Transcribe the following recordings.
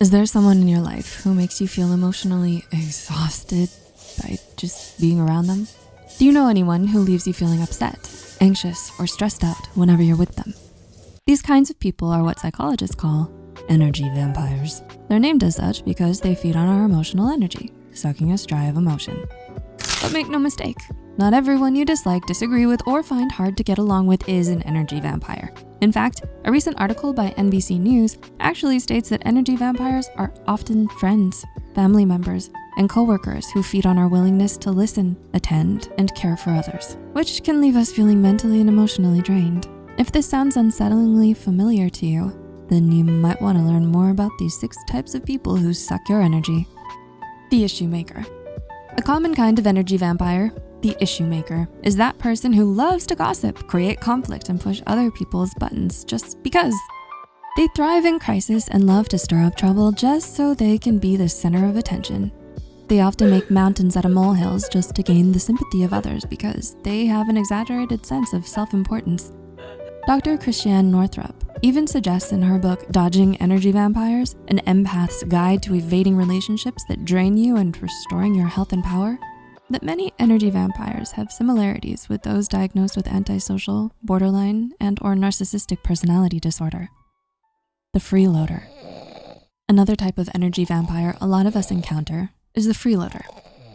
Is there someone in your life who makes you feel emotionally exhausted by just being around them? Do you know anyone who leaves you feeling upset, anxious, or stressed out whenever you're with them? These kinds of people are what psychologists call energy vampires. They're named as such because they feed on our emotional energy, sucking us dry of emotion. But make no mistake, not everyone you dislike, disagree with, or find hard to get along with is an energy vampire. In fact, a recent article by NBC News actually states that energy vampires are often friends, family members, and coworkers who feed on our willingness to listen, attend, and care for others, which can leave us feeling mentally and emotionally drained. If this sounds unsettlingly familiar to you, then you might wanna learn more about these six types of people who suck your energy. The issue maker. A common kind of energy vampire the issue maker is that person who loves to gossip, create conflict, and push other people's buttons just because. They thrive in crisis and love to stir up trouble just so they can be the center of attention. They often make mountains out of molehills just to gain the sympathy of others because they have an exaggerated sense of self-importance. Dr. Christiane Northrup even suggests in her book, Dodging Energy Vampires, an empath's guide to evading relationships that drain you and restoring your health and power, that many energy vampires have similarities with those diagnosed with antisocial, borderline, and or narcissistic personality disorder. The freeloader. Another type of energy vampire a lot of us encounter is the freeloader.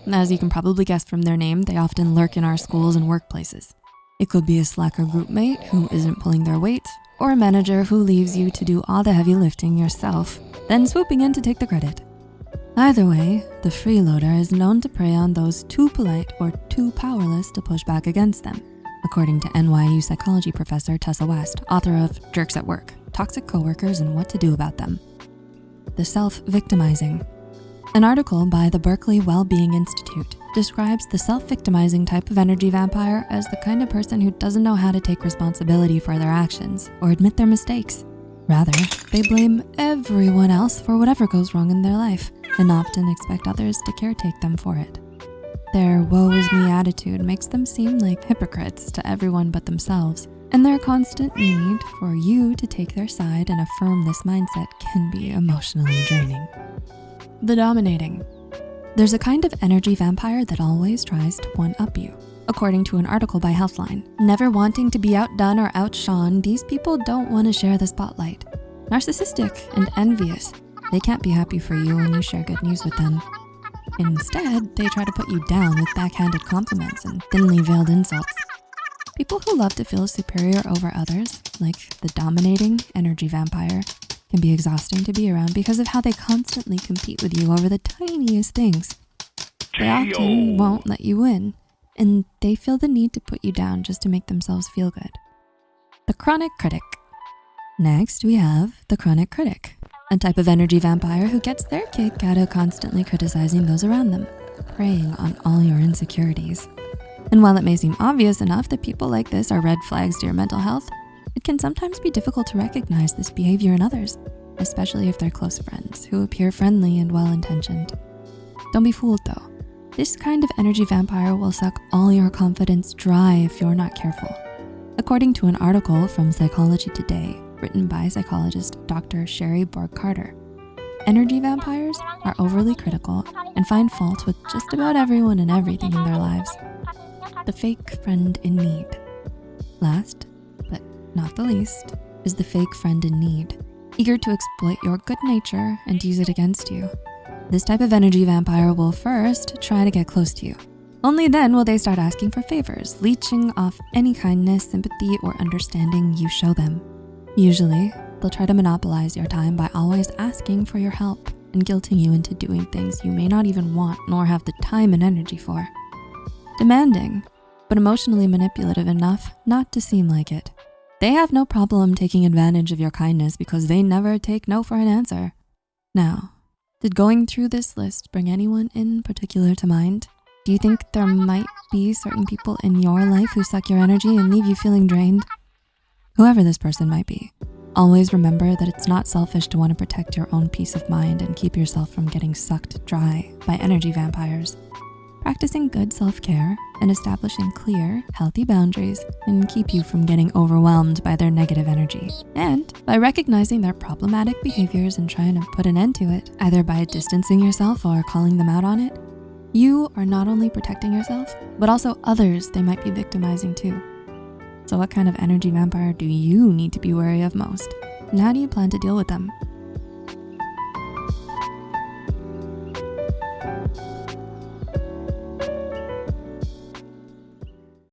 As you can probably guess from their name, they often lurk in our schools and workplaces. It could be a slacker groupmate who isn't pulling their weight, or a manager who leaves you to do all the heavy lifting yourself, then swooping in to take the credit. Either way, the freeloader is known to prey on those too polite or too powerless to push back against them, according to NYU psychology professor Tessa West, author of Jerks at Work, Toxic Coworkers and What to Do About Them. The self-victimizing. An article by the Berkeley Wellbeing Institute describes the self-victimizing type of energy vampire as the kind of person who doesn't know how to take responsibility for their actions or admit their mistakes. Rather, they blame everyone else for whatever goes wrong in their life and often expect others to caretake them for it. Their woe is me attitude makes them seem like hypocrites to everyone but themselves, and their constant need for you to take their side and affirm this mindset can be emotionally draining. The dominating. There's a kind of energy vampire that always tries to one-up you. According to an article by Healthline, never wanting to be outdone or outshone, these people don't wanna share the spotlight. Narcissistic and envious, they can't be happy for you when you share good news with them. Instead, they try to put you down with backhanded compliments and thinly veiled insults. People who love to feel superior over others, like the dominating energy vampire, can be exhausting to be around because of how they constantly compete with you over the tiniest things. They often won't let you win, and they feel the need to put you down just to make themselves feel good. The chronic critic. Next, we have the chronic critic a type of energy vampire who gets their kick out of constantly criticizing those around them, preying on all your insecurities. And while it may seem obvious enough that people like this are red flags to your mental health, it can sometimes be difficult to recognize this behavior in others, especially if they're close friends who appear friendly and well-intentioned. Don't be fooled though. This kind of energy vampire will suck all your confidence dry if you're not careful. According to an article from Psychology Today, written by psychologist Dr. Sherrie Bourg Carter. Energy vampires are overly critical and find fault with just about everyone and everything in their lives. The fake friend in need. Last, but not the least, is the fake friend in need, eager to exploit your good nature and use it against you. This type of energy vampire will first try to get close to you. Only then will they start asking for favors, leeching off any kindness, sympathy, or understanding you show them. Usually, they'll try to monopolize your time by always asking for your help and guilting you into doing things you may not even want nor have the time and energy for. Demanding, but emotionally manipulative enough not to seem like it. They have no problem taking advantage of your kindness because they never take no for an answer. Now, did going through this list bring anyone in particular to mind? Do you think there might be certain people in your life who suck your energy and leave you feeling drained? Whoever this person might be. Always remember that it's not selfish to want to protect your own peace of mind and keep yourself from getting sucked dry by energy vampires. Practicing good self-care and establishing clear, healthy boundaries can keep you from getting overwhelmed by their negative energy. And by recognizing their problematic behaviors and trying to put an end to it, either by distancing yourself or calling them out on it, you are not only protecting yourself, but also others they might be victimizing too. So what kind of energy vampire do you need to be wary of most? And how do you plan to deal with them?